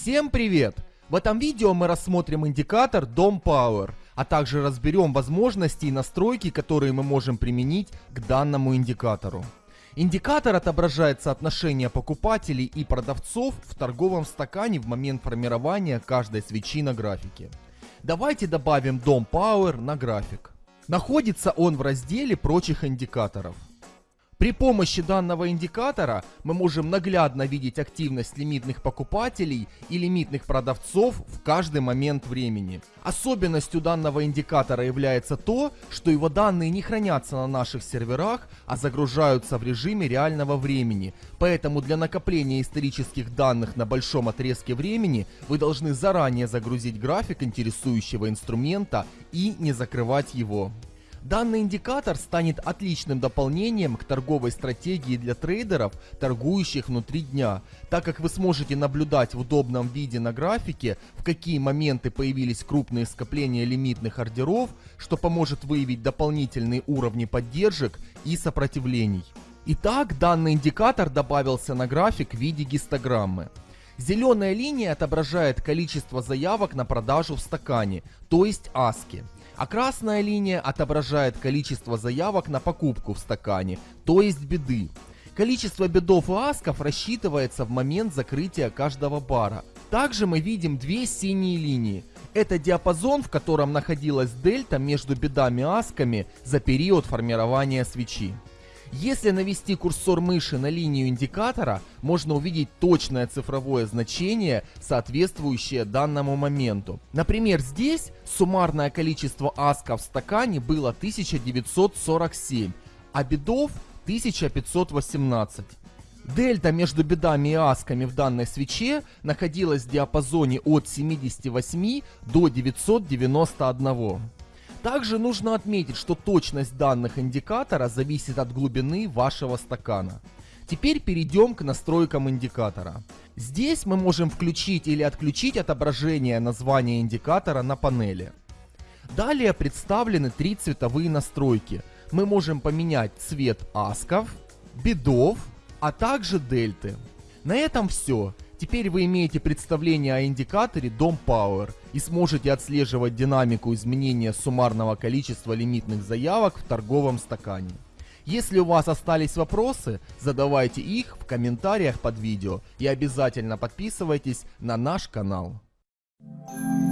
Всем привет! В этом видео мы рассмотрим индикатор Dom Power, а также разберем возможности и настройки, которые мы можем применить к данному индикатору. Индикатор отображает соотношение покупателей и продавцов в торговом стакане в момент формирования каждой свечи на графике. Давайте добавим Dom Power на график. Находится он в разделе прочих индикаторов. При помощи данного индикатора мы можем наглядно видеть активность лимитных покупателей и лимитных продавцов в каждый момент времени. Особенностью данного индикатора является то, что его данные не хранятся на наших серверах, а загружаются в режиме реального времени. Поэтому для накопления исторических данных на большом отрезке времени вы должны заранее загрузить график интересующего инструмента и не закрывать его. Данный индикатор станет отличным дополнением к торговой стратегии для трейдеров, торгующих внутри дня, так как вы сможете наблюдать в удобном виде на графике, в какие моменты появились крупные скопления лимитных ордеров, что поможет выявить дополнительные уровни поддержек и сопротивлений. Итак, данный индикатор добавился на график в виде гистограммы. Зеленая линия отображает количество заявок на продажу в стакане, то есть аски а красная линия отображает количество заявок на покупку в стакане, то есть беды. Количество бедов и асков рассчитывается в момент закрытия каждого бара. Также мы видим две синие линии. Это диапазон, в котором находилась дельта между бедами и асками за период формирования свечи. Если навести курсор мыши на линию индикатора, можно увидеть точное цифровое значение, соответствующее данному моменту. Например, здесь суммарное количество асков в стакане было 1947, а бедов 1518. Дельта между бедами и асками в данной свече находилась в диапазоне от 78 до 991. Также нужно отметить, что точность данных индикатора зависит от глубины вашего стакана. Теперь перейдем к настройкам индикатора. Здесь мы можем включить или отключить отображение названия индикатора на панели. Далее представлены три цветовые настройки. Мы можем поменять цвет асков, бедов, а также дельты. На этом все. Теперь вы имеете представление о индикаторе Dom Power и сможете отслеживать динамику изменения суммарного количества лимитных заявок в торговом стакане. Если у вас остались вопросы, задавайте их в комментариях под видео и обязательно подписывайтесь на наш канал. Thank you